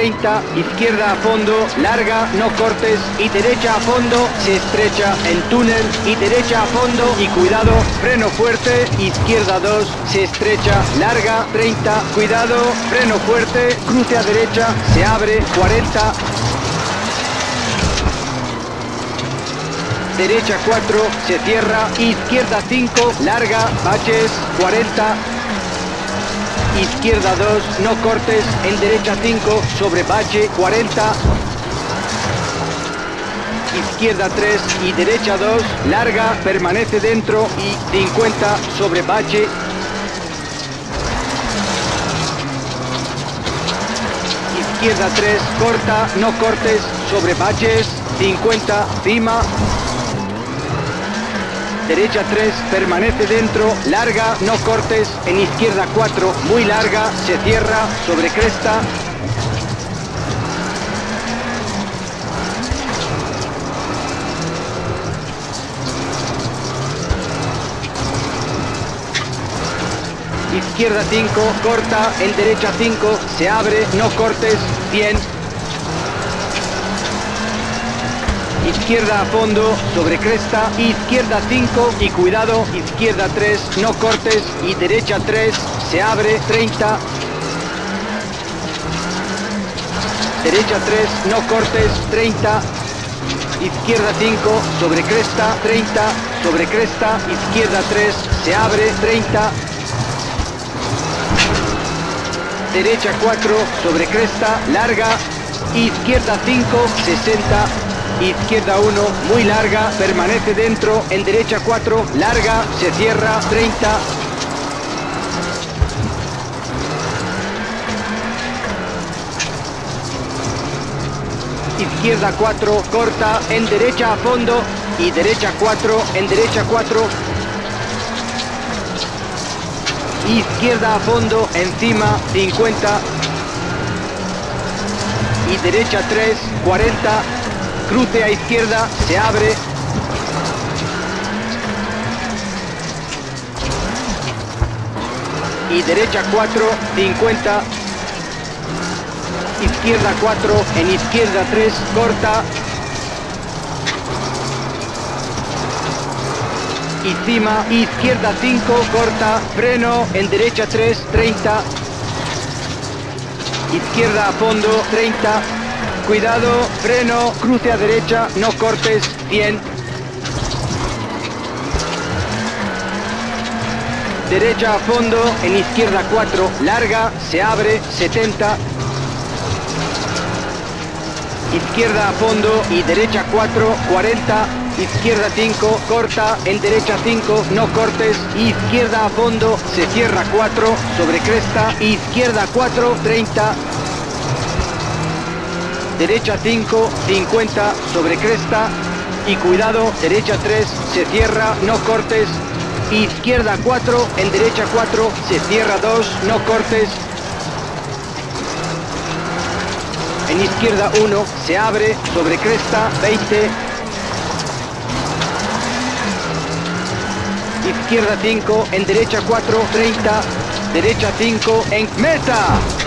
30, izquierda a fondo, larga, no cortes y derecha a fondo, se estrecha en túnel y derecha a fondo y cuidado, freno fuerte, izquierda 2, se estrecha, larga, 30, cuidado, freno fuerte, cruce a derecha, se abre, 40, derecha 4, se cierra, izquierda 5, larga, baches, 40, izquierda 2, no cortes, en derecha 5, sobre bache, 40, izquierda 3 y derecha 2, larga, permanece dentro y 50 sobre bache, izquierda 3, corta, no cortes, sobre baches, 50, cima, derecha 3, permanece dentro, larga, no cortes, en izquierda 4, muy larga, se cierra, sobre cresta, izquierda 5, corta, en derecha 5, se abre, no cortes, bien. Izquierda a fondo, sobre cresta, izquierda 5 y cuidado, izquierda 3, no cortes y derecha 3, se abre, 30. Derecha 3, no cortes, 30. Izquierda 5, sobre cresta, 30, sobre cresta, izquierda 3, se abre, 30 derecha 4, sobre cresta, larga, izquierda 5, 60, izquierda 1, muy larga, permanece dentro, en derecha 4, larga, se cierra, 30, izquierda 4, corta, en derecha a fondo. Y derecha 4, en derecha 4, izquierda a fondo, encima 50 y derecha 3, 40, cruce a izquierda, se abre. Y derecha 4, 50, izquierda 4, en izquierda 3, corta, encima, izquierda 5, corta, freno, en derecha 3, 30, izquierda a fondo, 30, cuidado, freno, cruce a derecha, no cortes, 100, derecha a fondo, en izquierda 4, larga, se abre, 70, izquierda a fondo y derecha 4, 40, izquierda 5, corta, en derecha 5, no cortes, izquierda a fondo, se cierra 4, sobre cresta, izquierda 4, 30, derecha 5, 50, sobre cresta, y cuidado, derecha 3, se cierra, no cortes, izquierda 4, en derecha 4, se cierra 2, no cortes, en izquierda 1, se abre, sobre cresta, 20, izquierda 5, en derecha 4, 30, derecha 5, en meta.